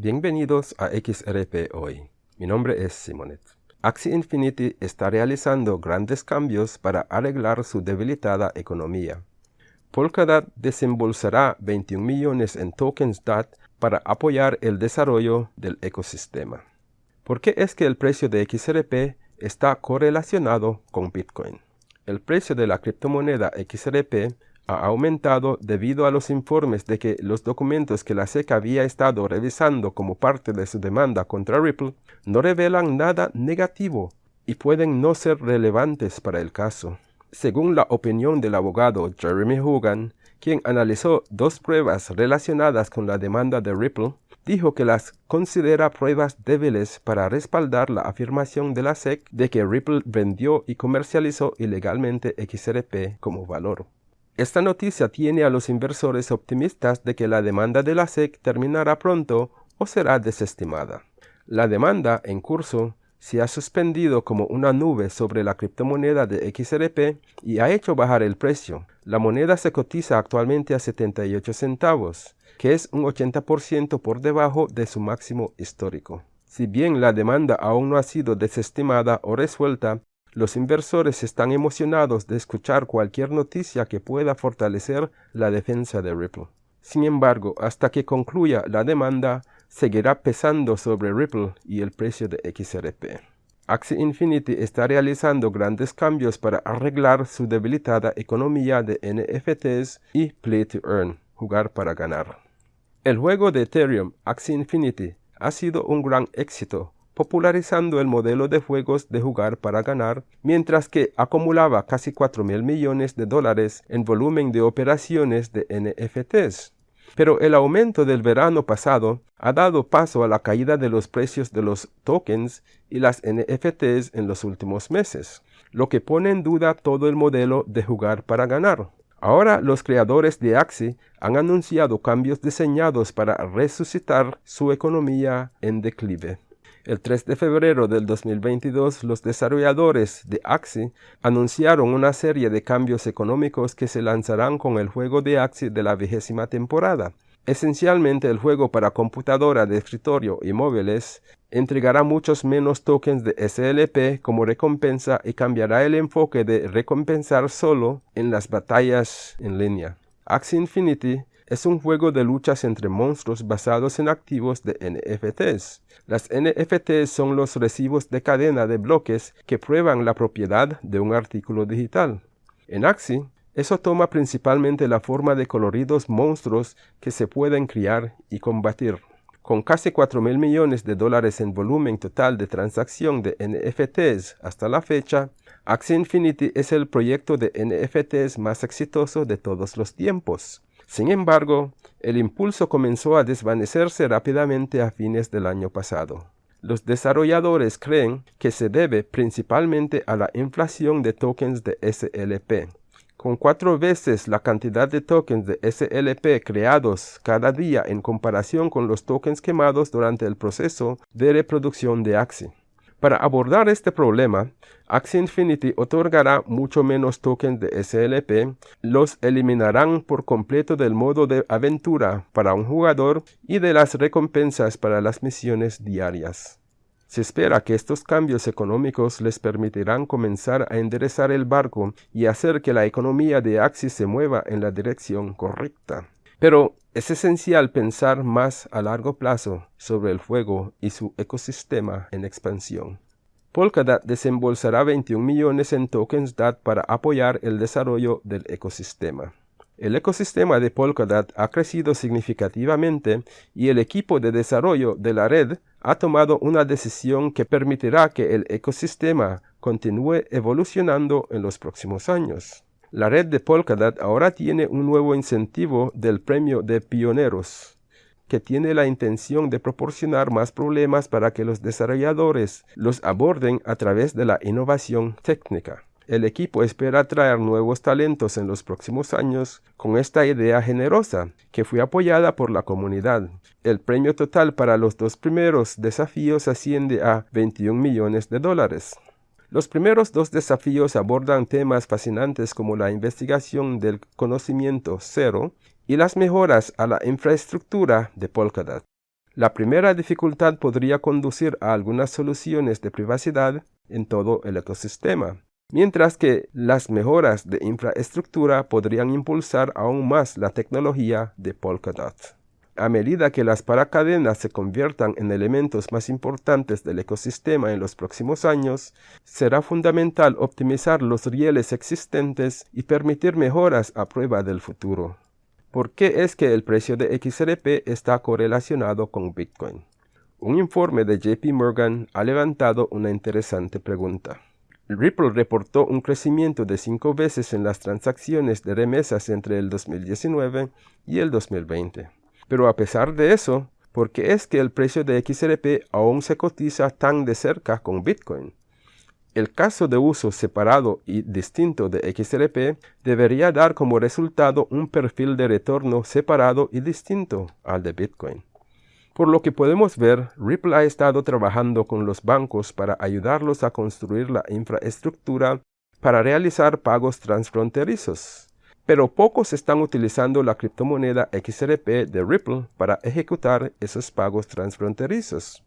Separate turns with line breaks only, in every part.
Bienvenidos a XRP Hoy. Mi nombre es Simonet. Axie Infinity está realizando grandes cambios para arreglar su debilitada economía. Polkadot desembolsará 21 millones en tokens DAT para apoyar el desarrollo del ecosistema. ¿Por qué es que el precio de XRP está correlacionado con Bitcoin? El precio de la criptomoneda XRP ha aumentado debido a los informes de que los documentos que la SEC había estado revisando como parte de su demanda contra Ripple no revelan nada negativo y pueden no ser relevantes para el caso. Según la opinión del abogado Jeremy Hogan, quien analizó dos pruebas relacionadas con la demanda de Ripple, dijo que las considera pruebas débiles para respaldar la afirmación de la SEC de que Ripple vendió y comercializó ilegalmente XRP como valor. Esta noticia tiene a los inversores optimistas de que la demanda de la SEC terminará pronto o será desestimada. La demanda en curso se ha suspendido como una nube sobre la criptomoneda de XRP y ha hecho bajar el precio. La moneda se cotiza actualmente a 78 centavos, que es un 80% por debajo de su máximo histórico. Si bien la demanda aún no ha sido desestimada o resuelta, los inversores están emocionados de escuchar cualquier noticia que pueda fortalecer la defensa de Ripple. Sin embargo, hasta que concluya la demanda, seguirá pesando sobre Ripple y el precio de XRP. Axie Infinity está realizando grandes cambios para arreglar su debilitada economía de NFTs y Play to Earn, jugar para ganar. El juego de Ethereum Axie Infinity ha sido un gran éxito popularizando el modelo de juegos de jugar para ganar, mientras que acumulaba casi 4 mil millones de dólares en volumen de operaciones de NFTs. Pero el aumento del verano pasado ha dado paso a la caída de los precios de los tokens y las NFTs en los últimos meses, lo que pone en duda todo el modelo de jugar para ganar. Ahora los creadores de Axie han anunciado cambios diseñados para resucitar su economía en declive. El 3 de febrero del 2022, los desarrolladores de Axie anunciaron una serie de cambios económicos que se lanzarán con el juego de Axie de la vigésima temporada. Esencialmente el juego para computadora de escritorio y móviles entregará muchos menos tokens de SLP como recompensa y cambiará el enfoque de recompensar solo en las batallas en línea. Axie Infinity es un juego de luchas entre monstruos basados en activos de NFTs. Las NFTs son los recibos de cadena de bloques que prueban la propiedad de un artículo digital. En Axie, eso toma principalmente la forma de coloridos monstruos que se pueden criar y combatir. Con casi 4 mil millones de dólares en volumen total de transacción de NFTs hasta la fecha, Axie Infinity es el proyecto de NFTs más exitoso de todos los tiempos. Sin embargo, el impulso comenzó a desvanecerse rápidamente a fines del año pasado. Los desarrolladores creen que se debe principalmente a la inflación de tokens de SLP. Con cuatro veces la cantidad de tokens de SLP creados cada día en comparación con los tokens quemados durante el proceso de reproducción de Axie. Para abordar este problema, Axie Infinity otorgará mucho menos tokens de SLP, los eliminarán por completo del modo de aventura para un jugador y de las recompensas para las misiones diarias. Se espera que estos cambios económicos les permitirán comenzar a enderezar el barco y hacer que la economía de Axie se mueva en la dirección correcta. Pero es esencial pensar más a largo plazo sobre el fuego y su ecosistema en expansión. Polkadot desembolsará 21 millones en tokens DAT para apoyar el desarrollo del ecosistema. El ecosistema de Polkadot ha crecido significativamente y el equipo de desarrollo de la red ha tomado una decisión que permitirá que el ecosistema continúe evolucionando en los próximos años. La red de Polkadot ahora tiene un nuevo incentivo del premio de pioneros, que tiene la intención de proporcionar más problemas para que los desarrolladores los aborden a través de la innovación técnica. El equipo espera atraer nuevos talentos en los próximos años con esta idea generosa, que fue apoyada por la comunidad. El premio total para los dos primeros desafíos asciende a 21 millones de dólares. Los primeros dos desafíos abordan temas fascinantes como la investigación del conocimiento cero y las mejoras a la infraestructura de Polkadot. La primera dificultad podría conducir a algunas soluciones de privacidad en todo el ecosistema, mientras que las mejoras de infraestructura podrían impulsar aún más la tecnología de Polkadot. A medida que las paracadenas se conviertan en elementos más importantes del ecosistema en los próximos años, será fundamental optimizar los rieles existentes y permitir mejoras a prueba del futuro. ¿Por qué es que el precio de XRP está correlacionado con Bitcoin? Un informe de JP Morgan ha levantado una interesante pregunta. Ripple reportó un crecimiento de cinco veces en las transacciones de remesas entre el 2019 y el 2020. Pero a pesar de eso, ¿por qué es que el precio de XRP aún se cotiza tan de cerca con Bitcoin? El caso de uso separado y distinto de XRP debería dar como resultado un perfil de retorno separado y distinto al de Bitcoin. Por lo que podemos ver, Ripple ha estado trabajando con los bancos para ayudarlos a construir la infraestructura para realizar pagos transfronterizos pero pocos están utilizando la criptomoneda XRP de Ripple para ejecutar esos pagos transfronterizos.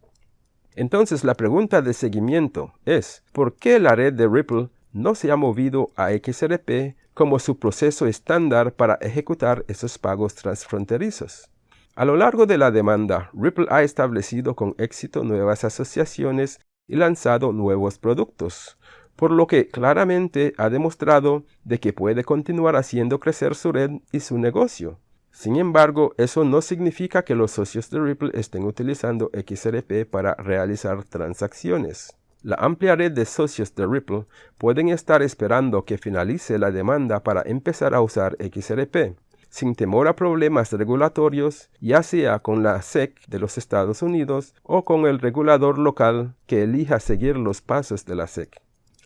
Entonces la pregunta de seguimiento es, ¿por qué la red de Ripple no se ha movido a XRP como su proceso estándar para ejecutar esos pagos transfronterizos? A lo largo de la demanda, Ripple ha establecido con éxito nuevas asociaciones y lanzado nuevos productos, por lo que claramente ha demostrado de que puede continuar haciendo crecer su red y su negocio. Sin embargo, eso no significa que los socios de Ripple estén utilizando XRP para realizar transacciones. La amplia red de socios de Ripple pueden estar esperando que finalice la demanda para empezar a usar XRP, sin temor a problemas regulatorios, ya sea con la SEC de los Estados Unidos o con el regulador local que elija seguir los pasos de la SEC.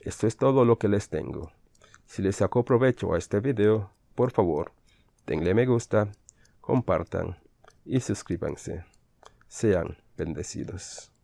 Esto es todo lo que les tengo. Si les sacó provecho a este video, por favor, denle me gusta, compartan y suscríbanse. Sean bendecidos.